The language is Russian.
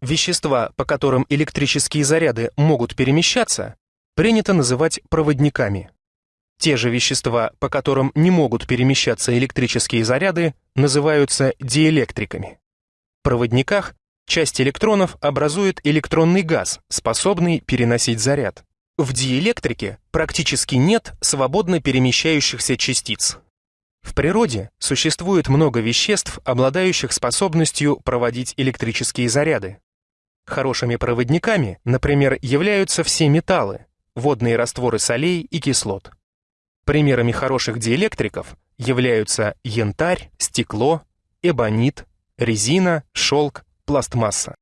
Вещества, по которым электрические заряды могут перемещаться, принято называть проводниками. Те же вещества, по которым не могут перемещаться электрические заряды, называются диэлектриками. В проводниках часть электронов образует электронный газ, способный переносить заряд. В диэлектрике практически нет свободно перемещающихся частиц. В природе существует много веществ, обладающих способностью проводить электрические заряды. Хорошими проводниками, например, являются все металлы, водные растворы солей и кислот. Примерами хороших диэлектриков являются янтарь, стекло, эбонит, резина, шелк, пластмасса.